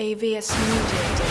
AVS Media